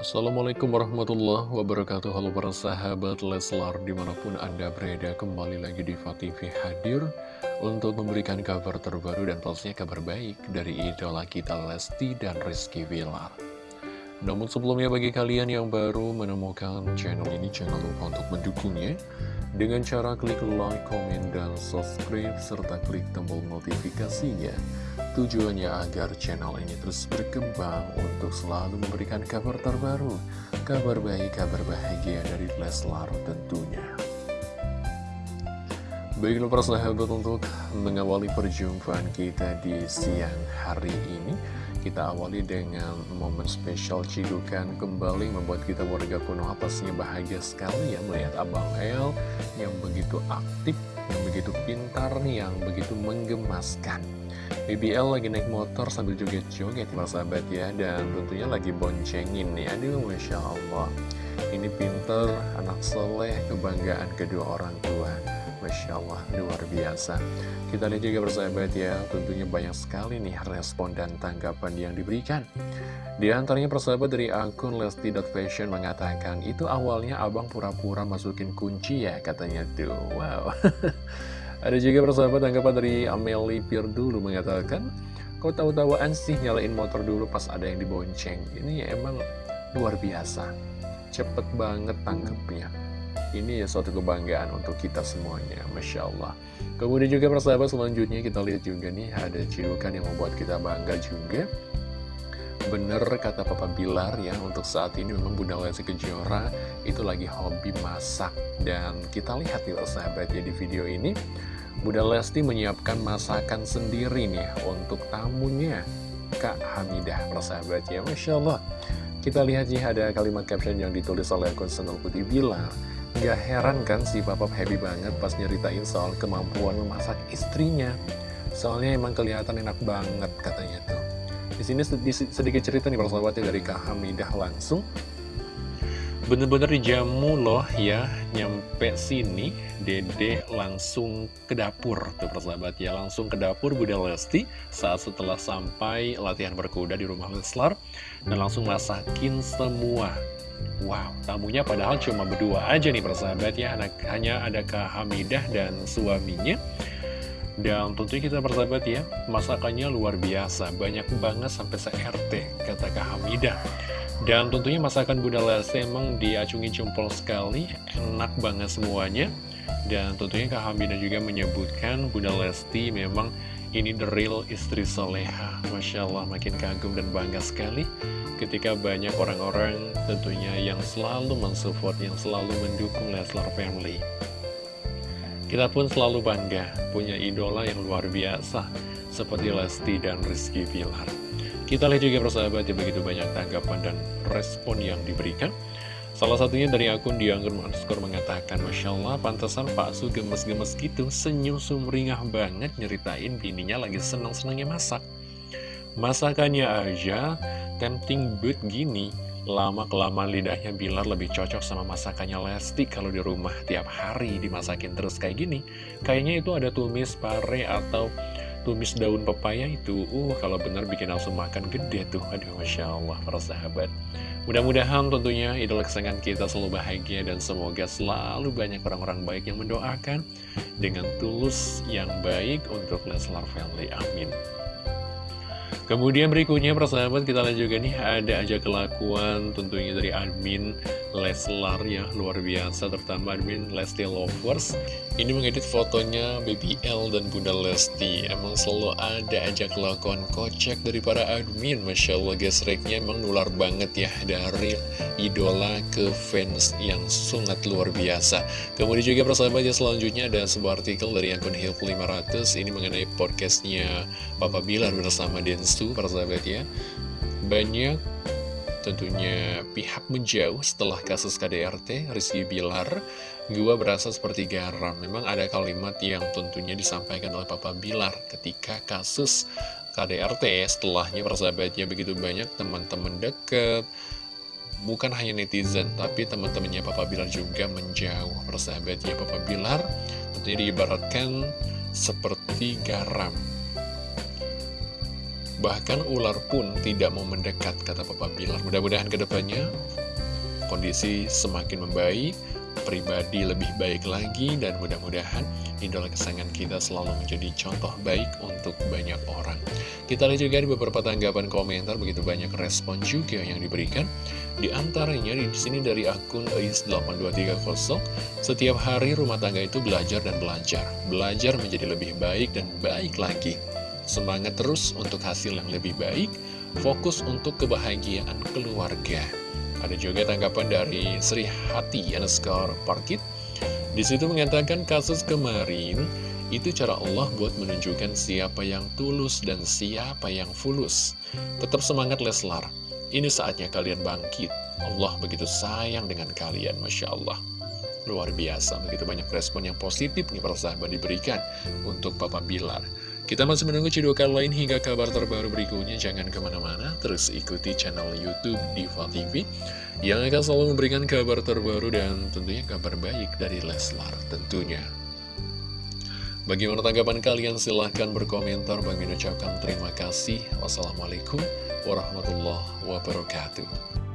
Assalamualaikum warahmatullahi wabarakatuh Halo para sahabat Leslar Di mana pun anda berada kembali lagi di TV hadir Untuk memberikan kabar terbaru dan pastinya kabar baik Dari idola kita Lesti dan Rizky Villar Namun sebelumnya bagi kalian yang baru menemukan channel ini Jangan lupa untuk mendukungnya dengan cara klik like, komen, dan subscribe, serta klik tombol notifikasinya. Tujuannya agar channel ini terus berkembang untuk selalu memberikan kabar terbaru, kabar baik, kabar bahagia dari Leslar tentunya. Baiklah para sahabat untuk mengawali perjumpaan kita di siang hari ini Kita awali dengan momen spesial cidukan kembali membuat kita warga kuno pastinya bahagia sekali ya Melihat Abang El yang begitu aktif, begitu pintar, yang begitu menggemaskan. BBL lagi naik motor sambil joget-joget para sahabat ya. Dan tentunya lagi boncengin nih, aduh Masya Allah. Ini pinter, anak soleh, kebanggaan kedua orang tua Masya Allah, luar biasa. Kita lihat juga bersahabat ya, tentunya banyak sekali nih respon dan tanggapan yang diberikan. Di antaranya persahabat dari akun Lesti.Fashion mengatakan, itu awalnya abang pura-pura masukin kunci ya, katanya tuh. Wow. Ada juga persahabat tanggapan dari Amelie Pir dulu mengatakan, kau tahu-tahuan sih nyalain motor dulu pas ada yang dibonceng. Ini ya emang luar biasa. Cepet banget tanggapnya ini ya suatu kebanggaan untuk kita semuanya, Masya Allah. Kemudian juga persahabat selanjutnya kita lihat juga nih ada cidukan yang membuat kita bangga juga. Bener kata Papa Bilar ya, untuk saat ini memang Bunda Lesti Kejora itu lagi hobi masak. Dan kita lihat nih persahabat ya di video ini, Bunda Lesti menyiapkan masakan sendiri nih untuk tamunya. Kak Hamidah persahabat ya, Masya Allah. Kita lihat ya ada kalimat caption yang ditulis oleh akun Senul Putih Bilar. Gak heran kan si Papa happy banget pas nyeritain soal kemampuan memasak istrinya. Soalnya emang kelihatan enak banget katanya tuh. Di sini sedikit cerita nih persahabatnya dari Kak Hamidah langsung. Bener-bener dijamu loh ya, nyampe sini. Dede langsung ke dapur tuh persahabat ya, langsung ke dapur Bunda Lesti saat setelah sampai latihan berkuda di rumah Leslar dan langsung masakin semua. Wow, tamunya padahal cuma berdua aja nih persahabat ya. Anak, Hanya ada Kak Hamidah dan suaminya. Dan tentunya kita persahabat ya Masakannya luar biasa. Banyak banget sampai se-RT kata Kak Hamidah Dan tentunya masakan Bunda Lesti emang diacungi jempol sekali Enak banget semuanya Dan tentunya Kak Hamidah juga menyebutkan Bunda Lesti memang ini the real istri soleha Masya Allah makin kagum dan bangga sekali ketika banyak orang-orang tentunya yang selalu mensupport, yang selalu mendukung Leslar Family. Kita pun selalu bangga punya idola yang luar biasa seperti Lesti dan Rizky Pilar. Kita lihat juga persahabat ya begitu banyak tanggapan dan respon yang diberikan. Salah satunya dari akun Dianggun underscore mengatakan Masya Allah pantasan Pak Su gemes-gemes gitu Senyum sumringah banget nyeritain bininya lagi senang-senangnya masak Masakannya aja tempting but gini lama-kelamaan lidahnya Bilar lebih cocok sama masakannya Lesti kalau di rumah tiap hari dimasakin terus kayak gini kayaknya itu ada tumis pare atau tumis daun pepaya itu uh kalau benar bikin langsung makan gede tuh. Aduh Masya Allah para sahabat. Mudah-mudahan tentunya idola kesayangan kita selalu bahagia dan semoga selalu banyak orang-orang baik yang mendoakan dengan tulus yang baik untuk Leslar Family amin. Kemudian berikutnya persahabat kita lihat juga nih. Ada aja kelakuan tentunya dari admin Leslar ya luar biasa terutama admin Lesti Lovers. Ini mengedit fotonya Baby L dan Bunda Lesti. Emang selalu ada aja kelakuan kocak dari para admin. Masya Allah gesreknya emang nular banget ya dari idola ke fans yang sangat luar biasa. Kemudian juga persahabat ya selanjutnya ada sebuah artikel dari akun Hilf 500 ini mengenai podcastnya Papa Bilar bersama Densu persahabat ya. Banyak tentunya pihak menjauh setelah kasus KDRT Rizky Bilar. Gua berasa seperti garam. Memang ada kalimat yang tentunya disampaikan oleh Papa Bilar ketika kasus KDRT setelahnya persahabatnya begitu banyak teman-teman deket. Bukan hanya netizen tapi teman-temannya Papa Bilar juga menjauh persahabatnya Papa Bilar. Tentunya diibaratkan seperti garam Bahkan ular pun tidak mau mendekat, kata Papa Bilar. Mudah-mudahan ke depannya kondisi semakin membaik, pribadi lebih baik lagi, dan mudah-mudahan idola kesayangan kita selalu menjadi contoh baik untuk banyak orang. Kita lihat juga di beberapa tanggapan komentar, begitu banyak respon juga yang diberikan. Di antaranya di sini dari akun AIS8230, setiap hari rumah tangga itu belajar dan belajar. Belajar menjadi lebih baik dan baik lagi. Semangat terus untuk hasil yang lebih baik, fokus untuk kebahagiaan keluarga. Ada juga tanggapan dari Sri Hati underscore Parkit. Di situ mengatakan kasus kemarin itu cara Allah buat menunjukkan siapa yang tulus dan siapa yang fulus. Tetap semangat Leslar. Ini saatnya kalian bangkit. Allah begitu sayang dengan kalian, Masya Allah. Luar biasa, begitu banyak respon yang positif nih para sahabat diberikan untuk Papa Bilar. Kita masih menunggu cidukan lain hingga kabar terbaru berikutnya. Jangan ke mana-mana, terus ikuti channel Youtube Diva TV yang akan selalu memberikan kabar terbaru dan tentunya kabar baik dari Leslar tentunya. Bagaimana tanggapan kalian? Silahkan berkomentar. Bagi ucapkan terima kasih. Wassalamualaikum warahmatullahi wabarakatuh.